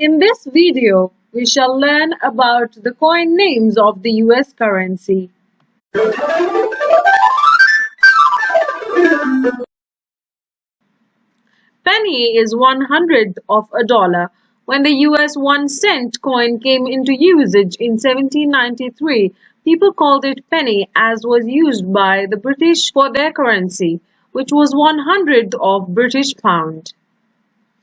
In this video, we shall learn about the coin names of the US currency. Penny is one hundredth of a dollar. When the US one cent coin came into usage in 1793, people called it penny as was used by the British for their currency, which was one hundredth of British pound.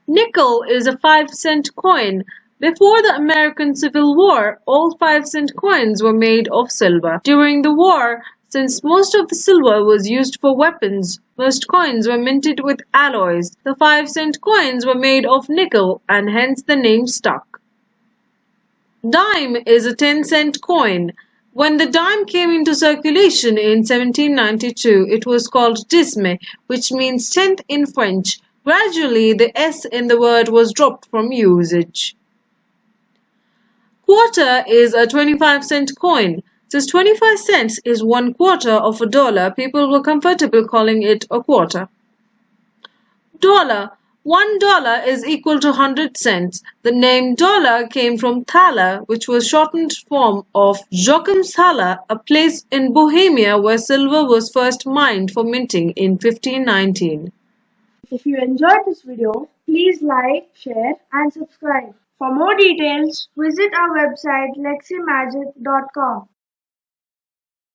Nickel is a 5 cent coin. Before the American Civil War, all 5 cent coins were made of silver. During the war, since most of the silver was used for weapons, most coins were minted with alloys. The 5 cent coins were made of nickel and hence the name stuck. Dime is a 10 cent coin. When the dime came into circulation in 1792, it was called disme, which means tenth in French. Gradually, the S in the word was dropped from usage. Quarter is a 25 cent coin. Since 25 cents is one quarter of a dollar, people were comfortable calling it a quarter. Dollar. One dollar is equal to 100 cents. The name dollar came from thaler, which was shortened form of Joachim's thaler, a place in Bohemia where silver was first mined for minting in 1519. If you enjoyed this video, please like, share and subscribe. For more details, visit our website leximagic.com.